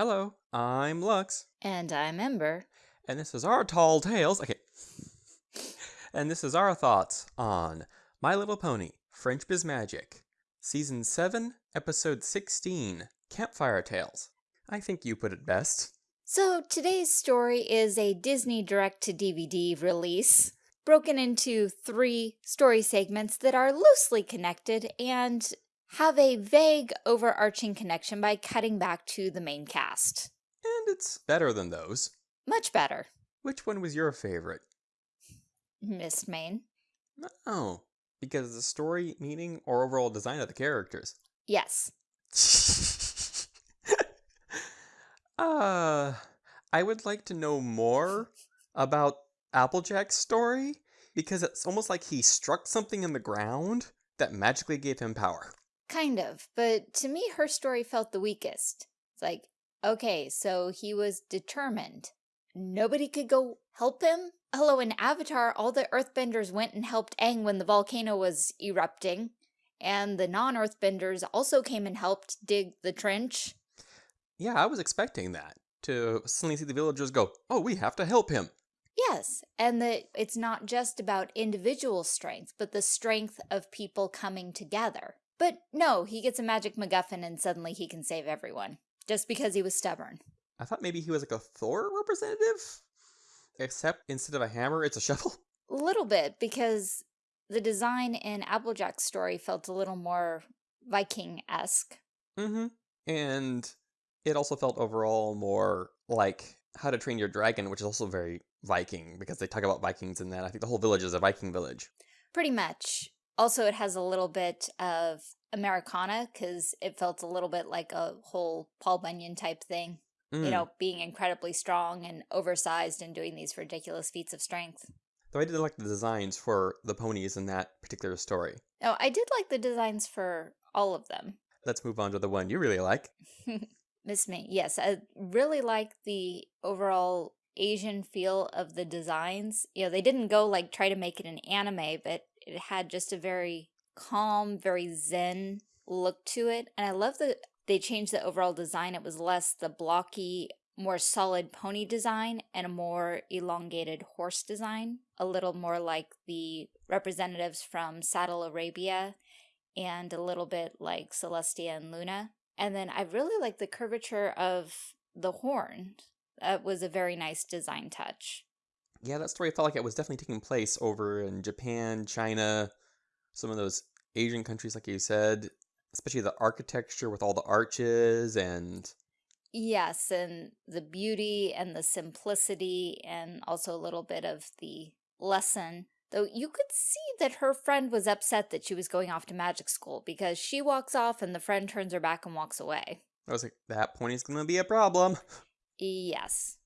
Hello, I'm Lux, And I'm Ember. and this is our Tall Tales. Okay. And this is our thoughts on My Little Pony, Friendship is Magic, Season 7, Episode 16, Campfire Tales. I think you put it best. So today's story is a Disney direct-to-DVD release, broken into three story segments that are loosely connected and have a vague overarching connection by cutting back to the main cast. And it's better than those. Much better, Which one was your favorite? Mistmane. Oh, because of the story, meaning, or overall design of the characters. Yes. uh, I would like to know more about Applejack's story because it's almost like he struck something in the ground that magically gave him power. Kind of, but to me her story felt the weakest. It's like, okay, so he was determined. Nobody could go help him? Hello, in Avatar, all the earthbenders went and helped Aang when the volcano was erupting, and the non-earthbenders also came and helped dig the trench. Yeah, I was expecting that to suddenly see the villagers go, "Oh, we have to help him." Yes, and that it's not just about individual strength, but the strength of people coming together. But no, he gets a magic MacGuffin and suddenly he can save everyone, just because he was stubborn. I thought maybe he was like a Thor representative, except instead of a hammer, it's a shovel. A little bit, because the design in Applejack's story felt a little more Viking-esque. Mm-hmm. And it also felt overall more like How to Train Your Dragon, which is also very Viking because they talk about Vikings in that. I think the whole village is a Viking village. Pretty much. Also, it has a little bit of Americana, because it felt a little bit like a whole Paul Bunyan type thing. Mm. You know, being incredibly strong and oversized and doing these ridiculous feats of strength. Though I did like the designs for the ponies in that particular story. Oh, I did like the designs for all of them. Let's move on to the one you really like. Mistmane, yes, I really like the overall Asian feel of the designs. You know, they didn't go like try to make it an anime, but it had just a very calm, very zen look to it. And I love that they changed the overall design. It was less the blocky, more solid pony design and a more elongated horse design. A little more like the representatives from Saddle Arabia and a little bit like Celestia and Luna. And then I really like the curvature of the horn. That was a very nice design touch. Yeah, that story felt like it was definitely taking place over in Japan, China, some of those Asian countries, like you said, especially the architecture with all the arches and Yes, and the beauty and the simplicity and also a little bit of the lesson. Though you could see that her friend was upset that she was going off to magic school because she walks off and the friend turns her back and walks away. I was like, that pony's gonna be a problem. Yes.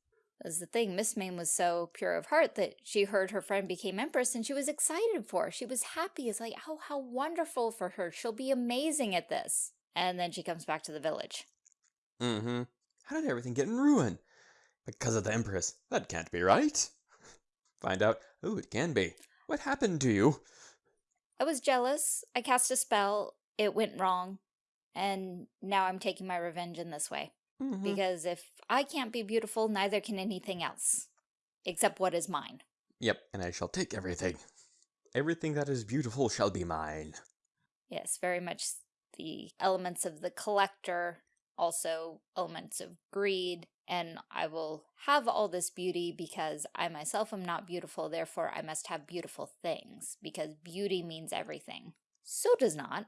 That's the thing. Mistmane was so pure of heart that she heard her friend became empress and she was excited for her. She was happy. It's like, oh, how wonderful for her. She'll be amazing at this. And then she comes back to the village. Mm-hmm. How did everything get in ruin? Because of the Empress. That can't be right. Find out. Ooh, it can be. What happened to you? I was jealous. I cast a spell. It went wrong. And now I'm taking my revenge in this way. Mhm. Because if I can't be beautiful, neither can anything else. Except what is mine. Yep, and I shall take everything. Everything that is beautiful shall be mine. Yes, very much the elements of the collector, also elements of greed, and I will have all this beauty because I myself am not beautiful, therefore I must have beautiful things, because beauty means everything. So does not.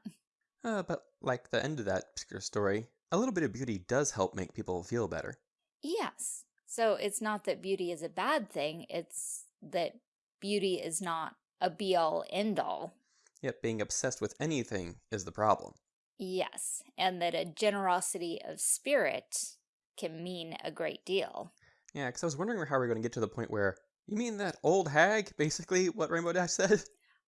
Uh, but like the end of that particular story, a little bit of beauty does help make people feel better. Yes. So it's not that beauty is a bad thing, it's that beauty is not a be-all, end-all. Yet being obsessed with anything is the problem. Yes, and that a generosity of spirit can mean a great deal. Yeah, because I was wondering how we are going to get to the point where, you mean that old hag, basically, what Rainbow Dash said?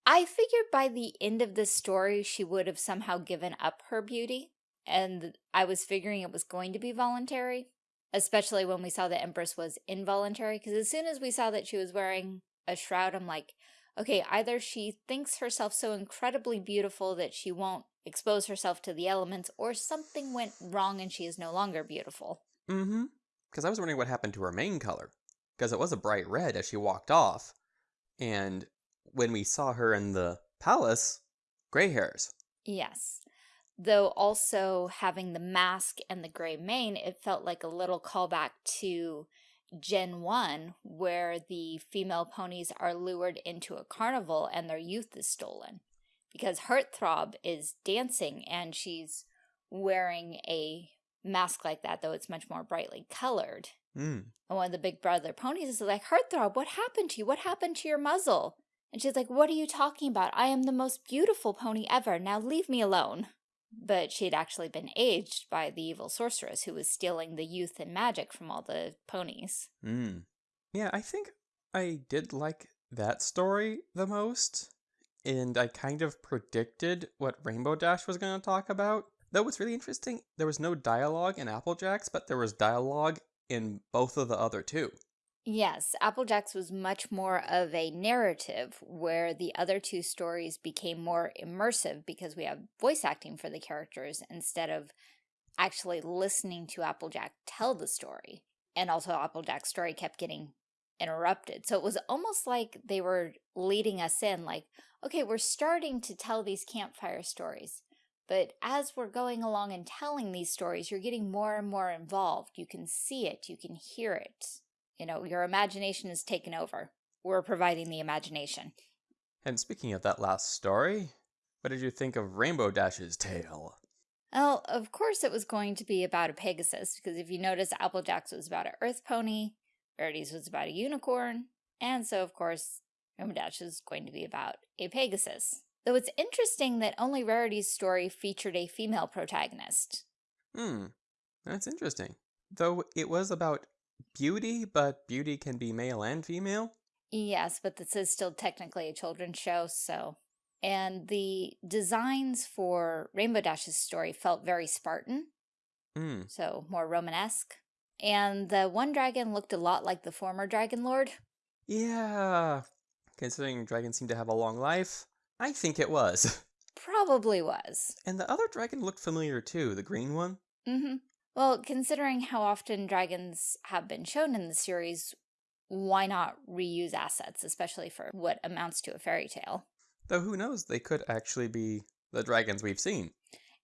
I figured by the end of this story, she would have somehow given up her beauty, and I was figuring it was going to be voluntary, especially when we saw the Empress was involuntary, because as soon as we saw that she was wearing a shroud, I'm like, okay, either she thinks herself so incredibly beautiful that she won't expose herself to the elements, or something went wrong and she is no longer beautiful. Mm-hmm. Because I was wondering what happened to her mane color. Because it was a bright red as she walked off. And when we saw her in the palace, gray hairs. Yes. Though also having the mask and the gray mane, it felt like a little callback to Gen 1, where the female ponies are lured into a carnival and their youth is stolen. Because Heartthrob is dancing and she's wearing a mask like that, though it's much more brightly colored. Mm. And one of the big brother ponies is like, Heartthrob, what happened to you? What happened to your muzzle? And she's like, what are you talking about? I am the most beautiful pony ever. Now leave me alone. But she had actually been aged by the evil sorceress who was stealing the youth and magic from all the ponies. Mm. Yeah, I think I did like that story the most. And I kind of predicted what Rainbow Dash was going to talk about. Though what's really interesting, there was no dialogue in Applejacks, but there was dialogue in both of the other two. Yes, Applejacks was much more of a narrative where the other two stories became more immersive because we have voice acting for the characters instead of actually listening to Applejack tell the story. And also Applejack's story kept getting interrupted. So it was almost like they were leading us in like, okay, we're starting to tell these campfire stories. But as we're going along and telling these stories, you're getting more and more involved. You can see it, you can hear it. You know, your imagination is taken over. We're providing the imagination. And speaking of that last story, what did you think of Rainbow Dash's tale? Well, of course it was going to be about a Pegasus, because if you notice, Applejack's was about an earth pony, Rarity's was about a unicorn, and so of course, Rainbow Dash is going to be about a Pegasus. Though it's interesting that only Rarity's story featured a female protagonist. Hmm, that's interesting. Though it was about beauty, but beauty can be male and female? Yes, but this is still technically a children's show, so... And the designs for Rainbow Dash's story felt very Spartan, Hmm, so more Romanesque. And the one dragon looked a lot like the former Dragon Lord. yeah. Considering dragons seem to have a long life, I think it was. Probably was. And the other dragon looked familiar too, the green one. Mm-hmm. Well, considering how often dragons have been shown in the series, why not reuse assets, especially for what amounts to a fairy tale? Though who knows, they could actually be the dragons we've seen.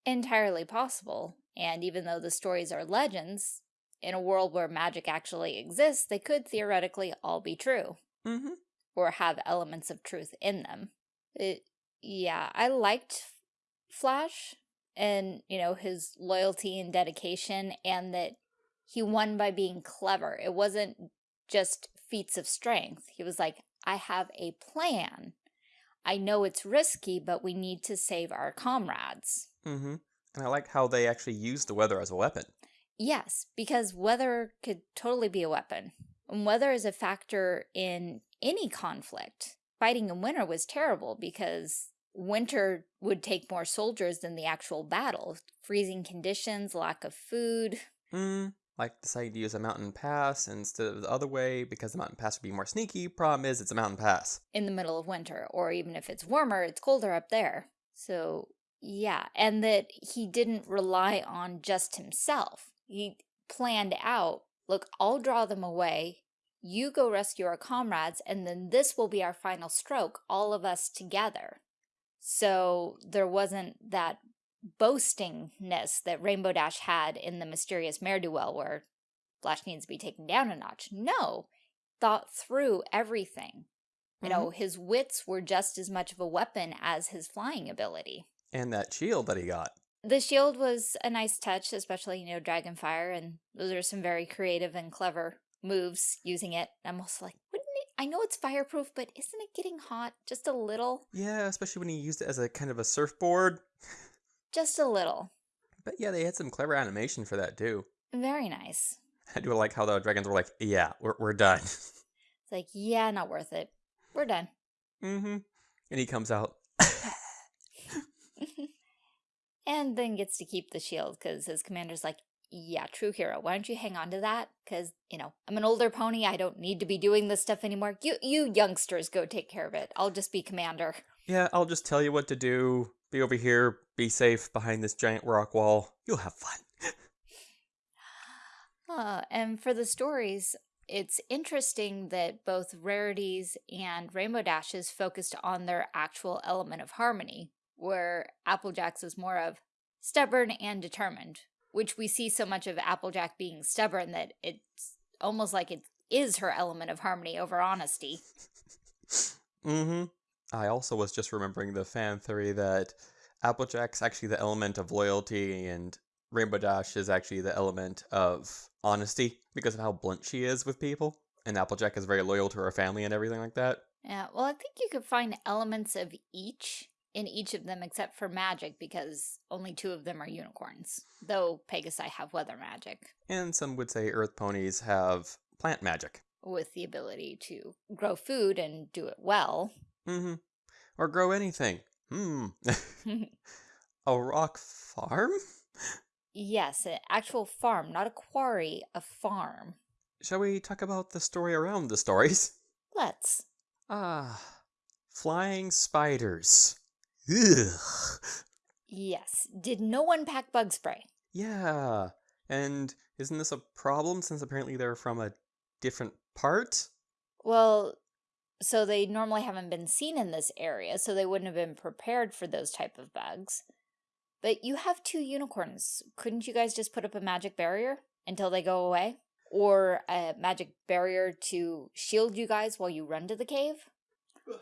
Entirely possible. And even though the stories are legends, in a world where magic actually exists, they could theoretically all be true, Mm-hmm. or have elements of truth in them. It, yeah, I liked Flash and, you know, his loyalty and dedication, and that he won by being clever. It wasn't just feats of strength. He was like, I have a plan. I know it's risky, but we need to save our comrades. Mm-hmm. And I like how they actually used the weather as a weapon. Yes, because weather could totally be a weapon. And weather is a factor in any conflict. Fighting in winter was terrible because winter would take more soldiers than the actual battle. Freezing conditions, lack of food. Mm, like deciding to use a mountain pass instead of the other way because the mountain pass would be more sneaky. Problem is, it's a mountain pass. in the middle of winter, or even if it's warmer, it's colder up there. So, yeah, and that he didn't rely on just himself. He planned out, look, I'll draw them away, you go rescue our comrades, and then this will be our final stroke, all of us together. So there wasn't that boastingness that Rainbow Dash had in the mysterious Mare Do Well where Flash needs to be taken down a notch. No, thought through everything. You know, mm-hmm. his wits were just as much of a weapon as his flying ability. And that shield that he got. The shield was a nice touch, especially, you know, Dragonfire, and those are some very creative and clever moves using it. I'm also like, it? I know it's fireproof, but isn't it getting hot just a little? Yeah, especially when he used it as a kind of a surfboard. Just a little. But yeah, they had some clever animation for that too. Very nice. I do like how the dragons were like, yeah, we're, we're done. It's like, yeah, not worth it. We're done. mm-hmm. And he comes out. and then gets to keep the shield because his commander's like, yeah, true hero. Why don't you hang on to that? Because, you know, I'm an older pony. I don't need to be doing this stuff anymore. You, you youngsters go take care of it. I'll just be commander. Yeah, I'll just tell you what to do. Be over here. Be safe behind this giant rock wall. You'll have fun. Uh, and for the stories, it's interesting that both Rarities and Rainbow Dash is focused on their actual element of harmony, where Applejack's was more of stubborn and determined, which we see so much of Applejack being stubborn that it's almost like it is her element of harmony over honesty. mm-hmm. I also was just remembering the fan theory that Applejack's actually the element of loyalty and Rainbow Dash is actually the element of honesty because of how blunt she is with people. And Applejack is very loyal to her family and everything like that. Yeah, well, I think you could find elements of each in each of them except for magic because only two of them are unicorns, though Pegasi have weather magic. And some would say earth ponies have plant magic. With the ability to grow food and do it well. Mm-hmm. Or grow anything. Hmm. a rock farm? Yes, an actual farm, not a quarry, a farm. Shall we talk about the story around the stories? Let's. Ah, flying spiders. Ugh. Yes. Did no one pack bug spray? Yeah. And isn't this a problem since apparently they're from a different part? Well, so they normally haven't been seen in this area, so they wouldn't have been prepared for those type of bugs. But you have two unicorns. Couldn't you guys just put up a magic barrier until they go away? Or a magic barrier to shield you guys while you run to the cave?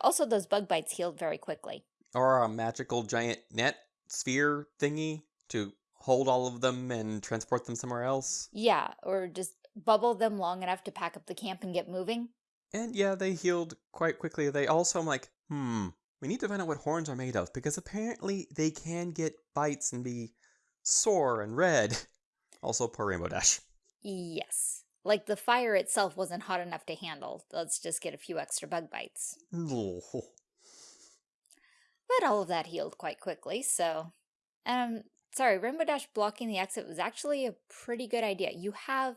Also, those bug bites healed very quickly. Or a magical giant net sphere thingy to hold all of them and transport them somewhere else? Yeah, or just bubble them long enough to pack up the camp and get moving. And yeah, they healed quite quickly. They also, I'm like, hmm, we need to find out what horns are made of, because apparently they can get bites and be sore and red. Also, poor Rainbow Dash. Yes. Like the fire itself wasn't hot enough to handle. Let's just get a few extra bug bites. But all of that healed quite quickly, so... Um, sorry, Rainbow Dash blocking the exit was actually a pretty good idea. You have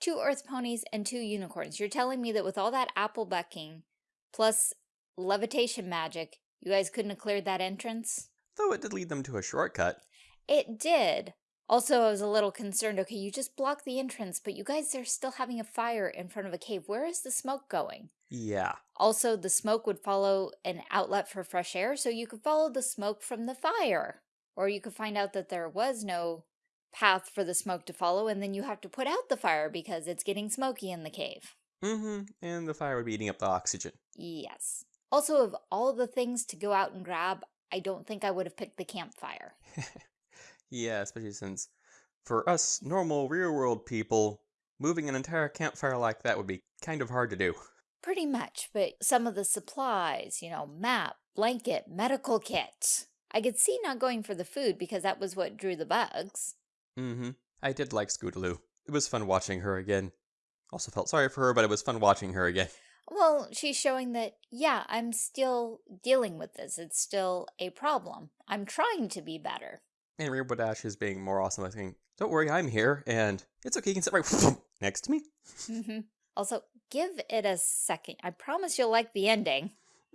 two earth ponies and two unicorns. You're telling me that with all that apple bucking, plus levitation magic, you guys couldn't have cleared that entrance? Though it did lead them to a shortcut. It did. Also, I was a little concerned, okay, you just blocked the entrance, but you guys are still having a fire in front of a cave. Where is the smoke going? Yeah. Also, the smoke would follow an outlet for fresh air, so you could follow the smoke from the fire. Or you could find out that there was no path for the smoke to follow, and then you have to put out the fire because it's getting smoky in the cave. Mm-hmm, and the fire would be eating up the oxygen. Yes. Also, of all the things to go out and grab, I don't think I would have picked the campfire. yeah, especially since for us normal real world people, moving an entire campfire like that would be kind of hard to do. Pretty much, but some of the supplies, you know, map, blanket, medical kit. I could see not going for the food because that was what drew the bugs. Mm-hmm. I did like Scootaloo. It was fun watching her again. Also felt sorry for her, but it was fun watching her again. Well, she's showing that, yeah, I'm still dealing with this. It's still a problem. I'm trying to be better. And Rainbow Dash is being more awesome by saying, don't worry, I'm here, and it's okay, you can sit right next to me. Mm -hmm. Also, give it a second. I promise you'll like the ending.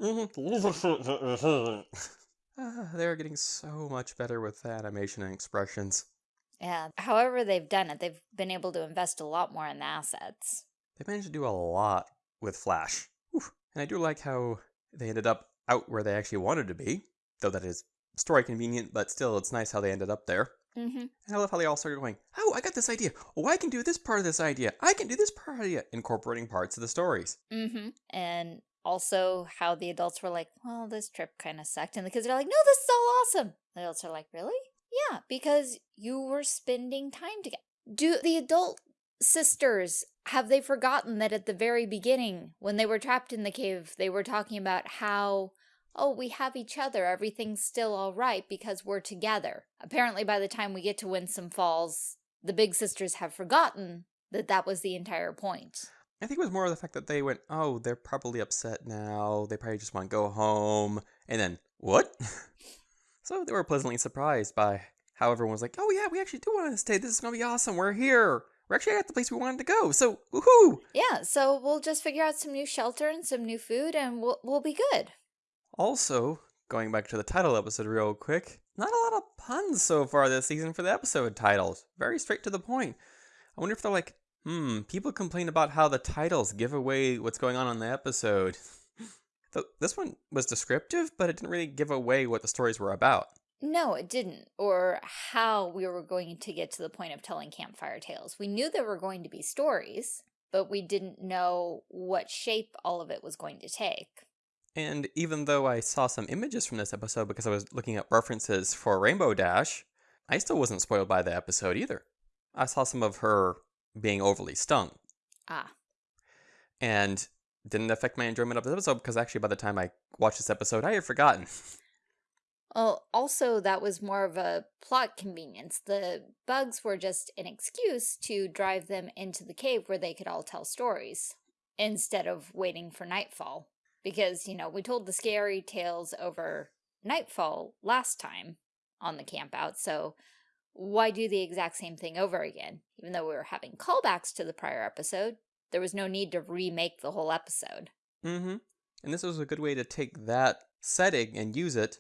uh, they're getting so much better with the animation and expressions. Yeah, however they've done it, they've been able to invest a lot more in the assets. They managed to do a lot with Flash. And I do like how they ended up out where they actually wanted to be, though that is story convenient, but still, it's nice how they ended up there. Mm -hmm. And I love how they all started going, oh, I got this idea. Oh, I can do this part of this idea. I can do this part of it, incorporating parts of the stories. Mm-hmm. And also how the adults were like, well, this trip kind of sucked. And the kids are like, no, this is all awesome. The adults are like, really? Yeah, because you were spending time together. Do the adult sisters, have they forgotten that at the very beginning, when they were trapped in the cave, they were talking about how, oh, we have each other, everything's still all right because we're together. Apparently by the time we get to Winsome Falls, the big sisters have forgotten that that was the entire point. I think it was more of the fact that they went, oh, they're probably upset now, they probably just want to go home, and then, what? So they were pleasantly surprised by how everyone was like, oh yeah, we actually do want to stay. This is going to be awesome. We're here. We're actually at the place we wanted to go. So, woohoo! Yeah, so we'll just figure out some new shelter and some new food and we'll, we'll be good. Also, going back to the title episode real quick, not a lot of puns so far this season for the episode titles. Very straight to the point. I wonder if they're like, hmm, people complain about how the titles give away what's going on in the episode. Th- this one was descriptive, but it didn't really give away what the stories were about. No, it didn't, or how we were going to get to the point of telling campfire tales. We knew there were going to be stories, but we didn't know what shape all of it was going to take. And even though I saw some images from this episode because I was looking at references for Rainbow Dash, I still wasn't spoiled by the episode either. I saw some of her being overly stung. Ah. And didn't affect my enjoyment of the episode because actually by the time I watched this episode, I had forgotten. Well, also that was more of a plot convenience. The bugs were just an excuse to drive them into the cave where they could all tell stories instead of waiting for nightfall. Because, you know, we told the scary tales over nightfall last time on the campout, so why do the exact same thing over again? Even though we were having callbacks to the prior episode, there was no need to remake the whole episode. Mm-hmm. And this was a good way to take that setting and use it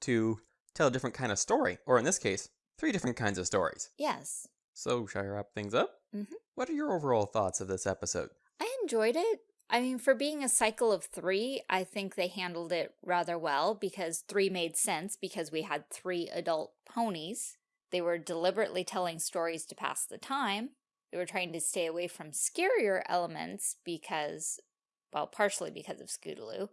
to tell a different kind of story, or in this case, three different kinds of stories. Yes. So, shall I wrap things up? Mhm. What are your overall thoughts of this episode? I enjoyed it. I mean, for being a cycle of three, I think they handled it rather well because three made sense because we had three adult ponies. They were deliberately telling stories to pass the time. They were trying to stay away from scarier elements because, well, partially because of Scootaloo,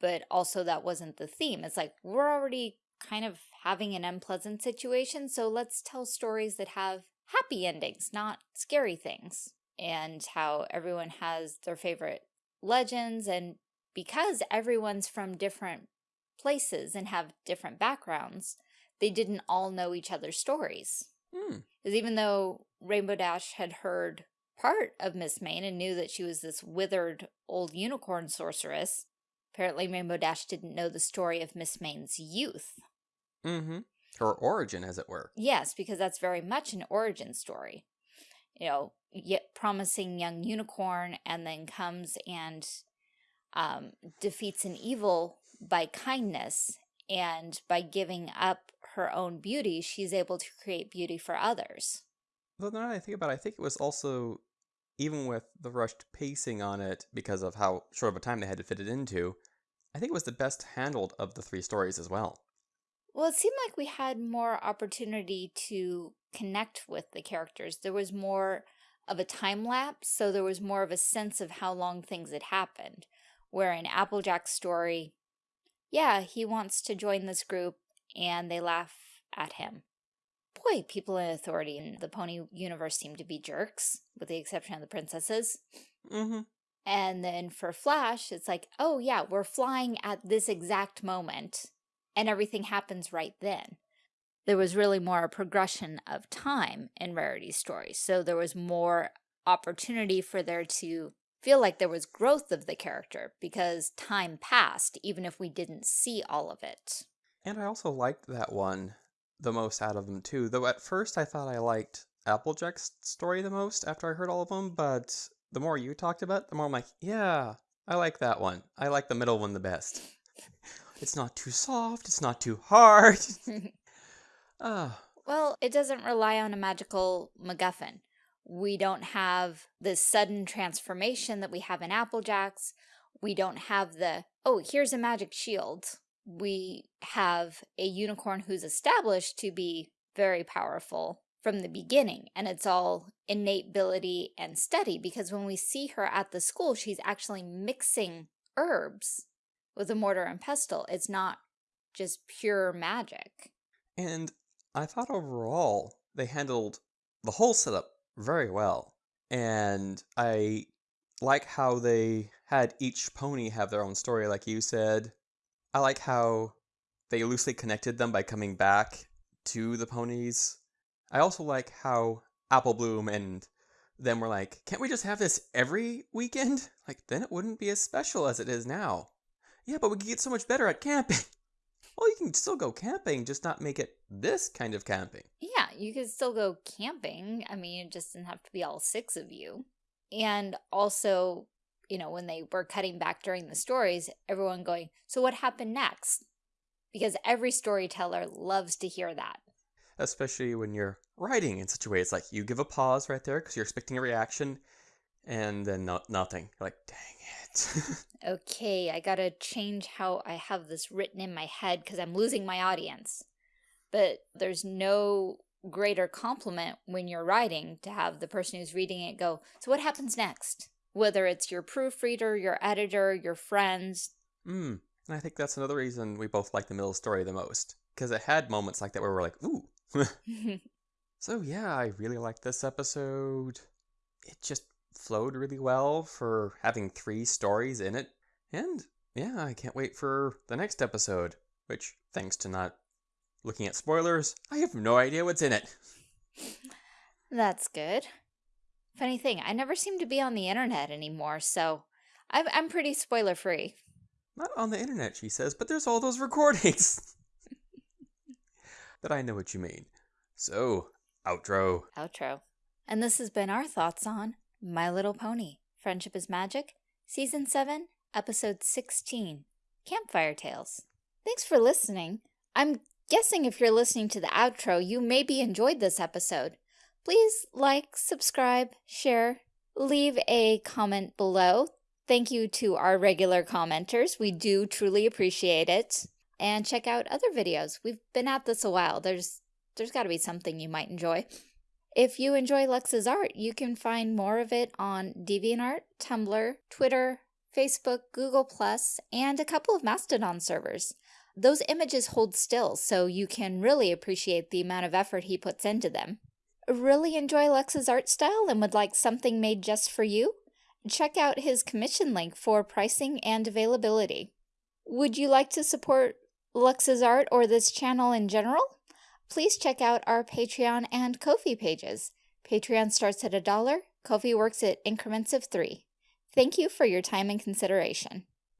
but also that wasn't the theme. It's like, we're already kind of having an unpleasant situation, so let's tell stories that have happy endings, not scary things. And how everyone has their favorite legends, and because everyone's from different places and have different backgrounds, they didn't all know each other's stories. Hmm. Because even though Rainbow Dash had heard part of Mistmane and knew that she was this withered old unicorn sorceress, apparently Rainbow Dash didn't know the story of Mistmane's youth. Mm-hmm. Her origin, as it were. Yes, because that's very much an origin story. You know, yet promising young unicorn and then comes and um, defeats an evil by kindness and by giving up her own beauty, she's able to create beauty for others. Though now that I think about it, I think it was also, even with the rushed pacing on it because of how short of a time they had to fit it into, I think it was the best handled of the three stories as well. Well, it seemed like we had more opportunity to connect with the characters. There was more of a time lapse, so there was more of a sense of how long things had happened. Where in Applejack's story, yeah, he wants to join this group and they laugh at him. Boy, people in authority in the pony universe seem to be jerks, with the exception of the princesses. Mm-hmm. And then for Flash, it's like, oh yeah, we're flying at this exact moment and everything happens right then. There was really more a progression of time in Rarity's stories. So there was more opportunity for there to feel like there was growth of the character because time passed, even if we didn't see all of it. And I also liked that one the most out of them too. Though at first I thought I liked Applejack's story the most after I heard all of them, but the more you talked about it, the more I'm like, yeah, I like that one. I like the middle one the best. It's not too soft, it's not too hard. Ah, Well, it doesn't rely on a magical MacGuffin. We don't have the sudden transformation that we have in Applejack's. We don't have the, oh, here's a magic shield. We have a unicorn who's established to be very powerful from the beginning, and it's all innate ability and study because when we see her at the school, she's actually mixing herbs with a mortar and pestle. It's not just pure magic. and I thought overall they handled the whole setup very well. And I like how they had each pony have their own story, like you said. I like how they loosely connected them by coming back to the ponies. I also like how Apple Bloom and them were like, can't we just have this every weekend? Like, then it wouldn't be as special as it is now. Yeah, but we could get so much better at camping. well, you can still go camping, just not make it this kind of camping. Yeah, you could still go camping. I mean, it just didn't have to be all six of you. And also, you know, when they were cutting back during the stories, everyone going, so what happened next? Because every storyteller loves to hear that. especially when you're writing in such a way. It's like you give a pause right there because you're expecting a reaction, and then no nothing. Like, dang it. okay, I gotta change how I have this written in my head because I'm losing my audience. But there's no greater compliment when you're writing to have the person who's reading it go, so what happens next? Whether it's your proofreader, your editor, your friends. Hmm. And I think that's another reason we both like the middle story the most. Because it had moments like that where we're like, ooh. so yeah, I really like this episode. It just flowed really well for having three stories in it. And yeah, I can't wait for the next episode, which, thanks to not looking at spoilers, I have no idea what's in it. That's good. Funny thing, I never seem to be on the internet anymore, so I'm, I'm pretty spoiler free. Not on the internet, she says, but there's all those recordings. but I know what you mean. So, outro. Outro. And this has been our thoughts on My Little Pony Friendship is Magic, Season 7, Episode 16 Campfire Tales. Thanks for listening. I'm guessing if you're listening to the outro, you maybe enjoyed this episode. Please like, subscribe, share, leave a comment below. Thank you to our regular commenters. We do truly appreciate it. And check out other videos. We've been at this a while. There's there's got to be something you might enjoy. If you enjoy Lux's art, you can find more of it on DeviantArt, Tumblr, Twitter, Facebook, Google+, and a couple of Mastodon servers. Those images hold still, so you can really appreciate the amount of effort he puts into them. Really enjoy Lux's art style and would like something made just for you? Check out his commission link for pricing and availability. Would you like to support Lux's art or this channel in general? Please check out our Patreon and Ko-fi pages. Patreon starts at a dollar, Ko-fi works at increments of three. Thank you for your time and consideration.